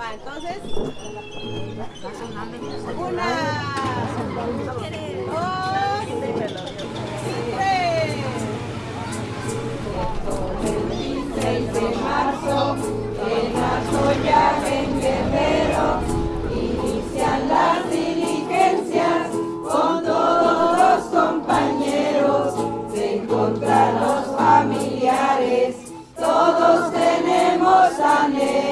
Va, entonces. Una. Dos. Tres. El 6 de marzo, en la en Guerrero, inician las diligencias con todos los compañeros, se encontrar los familiares, todos tenemos anhelo.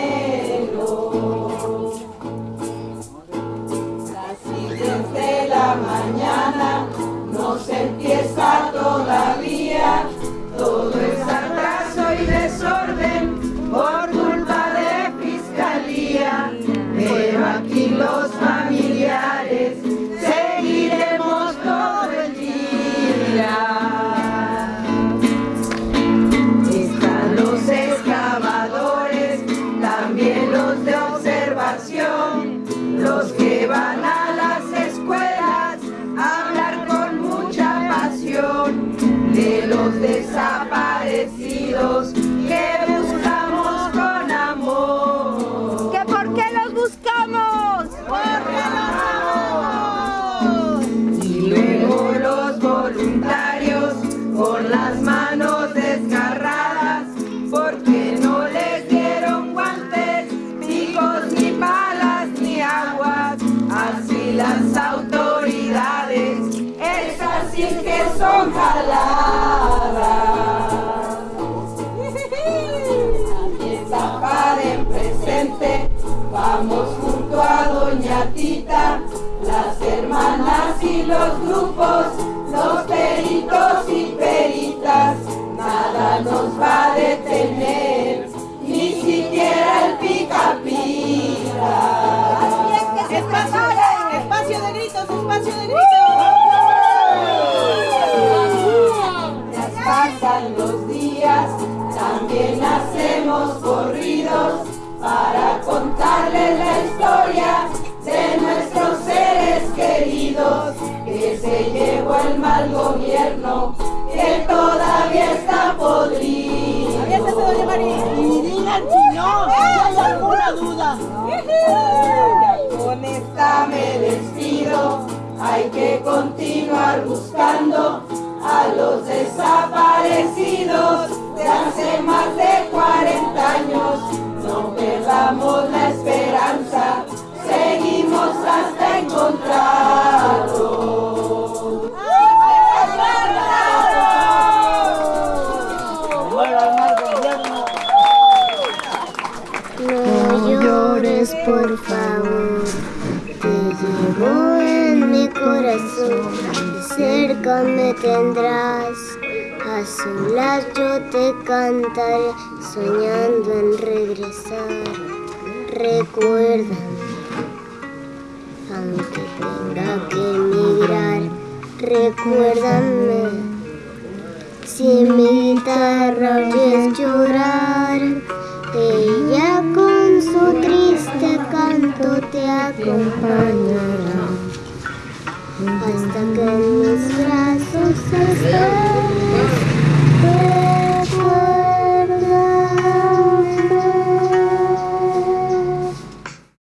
Vamos junto a Doña Tita, las hermanas y los grupos, llevó el mal gobierno que todavía está podrido. Y digan si no, si hay alguna duda. Con esta me despido, hay que continuar buscando a los desaparecidos de hace más de 40 por favor. Te llevo en mi corazón. Cerca me tendrás. A solas yo te cantaré, soñando en regresar. Recuerda, aunque tenga que emigrar, recuérdame. Si mi guitarra acompañará. Hasta que